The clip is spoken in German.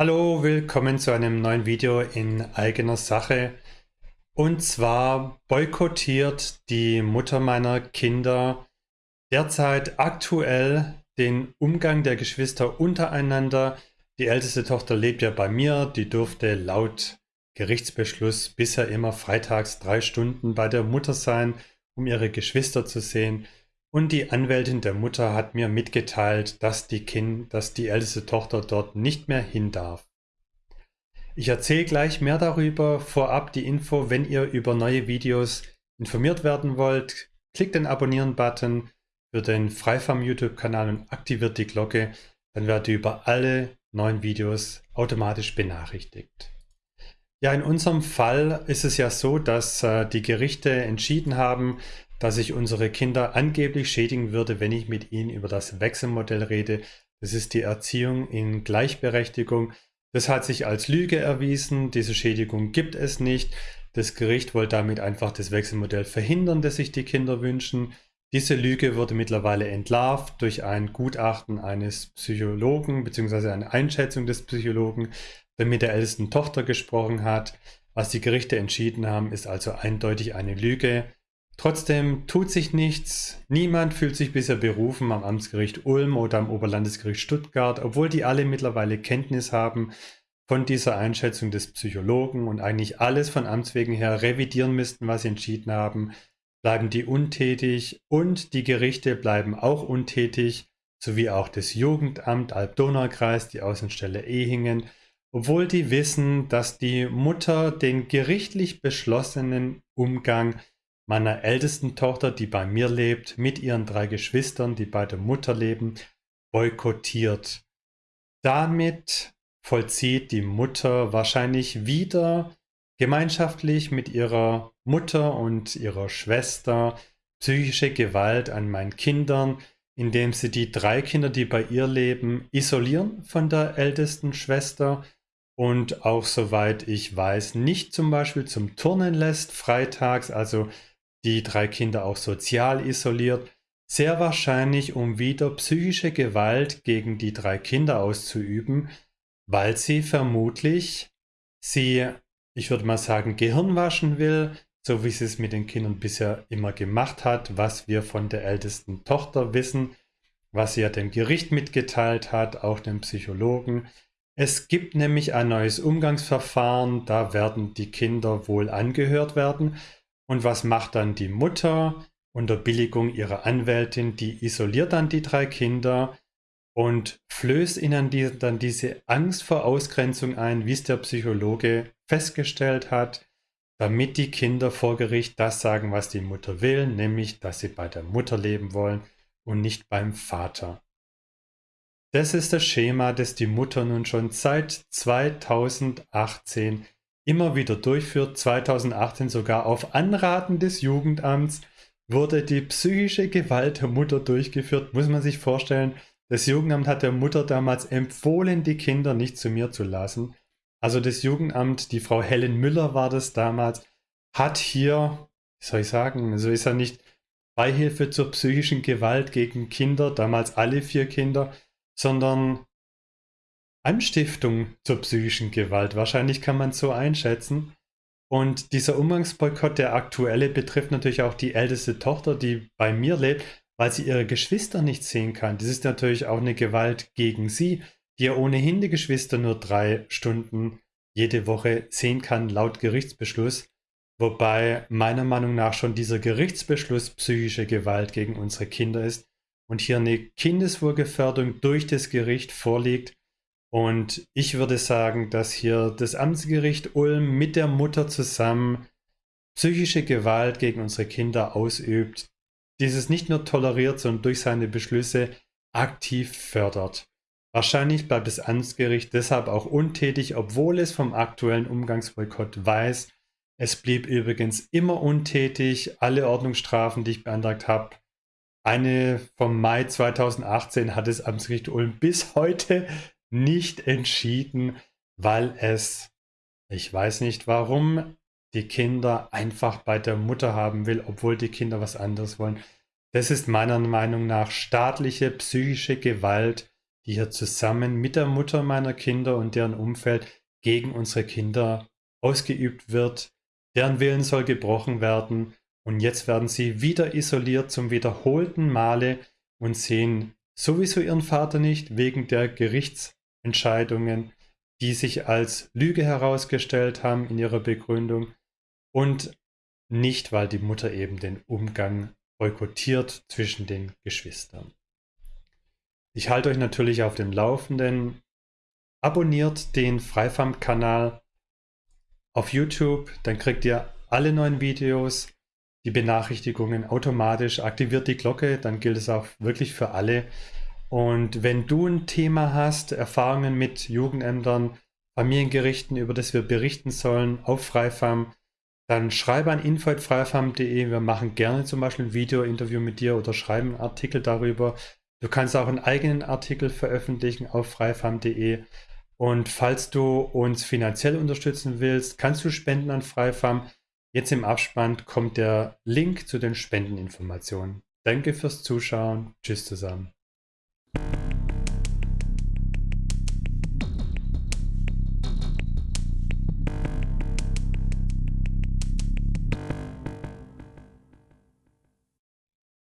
Hallo, willkommen zu einem neuen Video in eigener Sache. Und zwar boykottiert die Mutter meiner Kinder derzeit aktuell den Umgang der Geschwister untereinander. Die älteste Tochter lebt ja bei mir, die durfte laut Gerichtsbeschluss bisher immer freitags drei Stunden bei der Mutter sein, um ihre Geschwister zu sehen. Und die Anwältin der Mutter hat mir mitgeteilt, dass die, kind, dass die älteste Tochter dort nicht mehr hin darf. Ich erzähle gleich mehr darüber. Vorab die Info, wenn ihr über neue Videos informiert werden wollt, klickt den Abonnieren-Button für den Freifarm YouTube-Kanal und aktiviert die Glocke. Dann werdet ihr über alle neuen Videos automatisch benachrichtigt. Ja, in unserem Fall ist es ja so, dass äh, die Gerichte entschieden haben, dass ich unsere Kinder angeblich schädigen würde, wenn ich mit ihnen über das Wechselmodell rede. Das ist die Erziehung in Gleichberechtigung. Das hat sich als Lüge erwiesen. Diese Schädigung gibt es nicht. Das Gericht wollte damit einfach das Wechselmodell verhindern, das sich die Kinder wünschen. Diese Lüge wurde mittlerweile entlarvt durch ein Gutachten eines Psychologen bzw. eine Einschätzung des Psychologen, der mit der ältesten Tochter gesprochen hat. Was die Gerichte entschieden haben, ist also eindeutig eine Lüge. Trotzdem tut sich nichts. Niemand fühlt sich bisher berufen am Amtsgericht Ulm oder am Oberlandesgericht Stuttgart, obwohl die alle mittlerweile Kenntnis haben von dieser Einschätzung des Psychologen und eigentlich alles von Amts wegen her revidieren müssten, was sie entschieden haben, bleiben die untätig und die Gerichte bleiben auch untätig, sowie auch das Jugendamt Alb-Donau-Kreis, die Außenstelle Ehingen, obwohl die wissen, dass die Mutter den gerichtlich beschlossenen Umgang meiner ältesten Tochter, die bei mir lebt, mit ihren drei Geschwistern, die bei der Mutter leben, boykottiert. Damit vollzieht die Mutter wahrscheinlich wieder gemeinschaftlich mit ihrer Mutter und ihrer Schwester psychische Gewalt an meinen Kindern, indem sie die drei Kinder, die bei ihr leben, isolieren von der ältesten Schwester und auch soweit ich weiß, nicht zum Beispiel zum Turnen lässt freitags, also die drei Kinder auch sozial isoliert, sehr wahrscheinlich um wieder psychische Gewalt gegen die drei Kinder auszuüben, weil sie vermutlich sie, ich würde mal sagen, Gehirn waschen will, so wie sie es mit den Kindern bisher immer gemacht hat, was wir von der ältesten Tochter wissen, was sie ja dem Gericht mitgeteilt hat, auch dem Psychologen. Es gibt nämlich ein neues Umgangsverfahren, da werden die Kinder wohl angehört werden und was macht dann die Mutter unter Billigung ihrer Anwältin? Die isoliert dann die drei Kinder und flößt ihnen die, dann diese Angst vor Ausgrenzung ein, wie es der Psychologe festgestellt hat, damit die Kinder vor Gericht das sagen, was die Mutter will, nämlich, dass sie bei der Mutter leben wollen und nicht beim Vater. Das ist das Schema, das die Mutter nun schon seit 2018 immer wieder durchführt. 2018 sogar auf Anraten des Jugendamts wurde die psychische Gewalt der Mutter durchgeführt. Muss man sich vorstellen, das Jugendamt hat der Mutter damals empfohlen, die Kinder nicht zu mir zu lassen. Also das Jugendamt, die Frau Helen Müller war das damals, hat hier, wie soll ich sagen, so ist ja nicht Beihilfe zur psychischen Gewalt gegen Kinder, damals alle vier Kinder, sondern Anstiftung zur psychischen Gewalt. Wahrscheinlich kann man es so einschätzen. Und dieser Umgangsboykott, der aktuelle, betrifft natürlich auch die älteste Tochter, die bei mir lebt, weil sie ihre Geschwister nicht sehen kann. Das ist natürlich auch eine Gewalt gegen sie, die ja ohnehin die Geschwister nur drei Stunden jede Woche sehen kann, laut Gerichtsbeschluss. Wobei meiner Meinung nach schon dieser Gerichtsbeschluss psychische Gewalt gegen unsere Kinder ist und hier eine Kindeswohlgefährdung durch das Gericht vorliegt und ich würde sagen, dass hier das Amtsgericht Ulm mit der Mutter zusammen psychische Gewalt gegen unsere Kinder ausübt, dieses nicht nur toleriert, sondern durch seine Beschlüsse aktiv fördert. Wahrscheinlich bleibt das Amtsgericht deshalb auch untätig, obwohl es vom aktuellen Umgangsboykott weiß. Es blieb übrigens immer untätig. Alle Ordnungsstrafen, die ich beantragt habe, eine vom Mai 2018 hat das Amtsgericht Ulm bis heute nicht entschieden, weil es, ich weiß nicht warum, die Kinder einfach bei der Mutter haben will, obwohl die Kinder was anderes wollen. Das ist meiner Meinung nach staatliche psychische Gewalt, die hier zusammen mit der Mutter meiner Kinder und deren Umfeld gegen unsere Kinder ausgeübt wird. Deren Willen soll gebrochen werden und jetzt werden sie wieder isoliert zum wiederholten Male und sehen sowieso ihren Vater nicht wegen der Gerichtsentscheidungen, die sich als Lüge herausgestellt haben in ihrer Begründung und nicht, weil die Mutter eben den Umgang boykottiert zwischen den Geschwistern. Ich halte euch natürlich auf dem Laufenden. Abonniert den Freifam-Kanal auf YouTube, dann kriegt ihr alle neuen Videos, die Benachrichtigungen automatisch, aktiviert die Glocke, dann gilt es auch wirklich für alle. Und wenn du ein Thema hast, Erfahrungen mit Jugendämtern, Familiengerichten, über das wir berichten sollen auf Freifam, dann schreibe an info.freifam.de. Wir machen gerne zum Beispiel ein Video-Interview mit dir oder schreiben einen Artikel darüber. Du kannst auch einen eigenen Artikel veröffentlichen auf freifam.de. Und falls du uns finanziell unterstützen willst, kannst du spenden an Freifam. Jetzt im Abspann kommt der Link zu den Spendeninformationen. Danke fürs Zuschauen. Tschüss zusammen.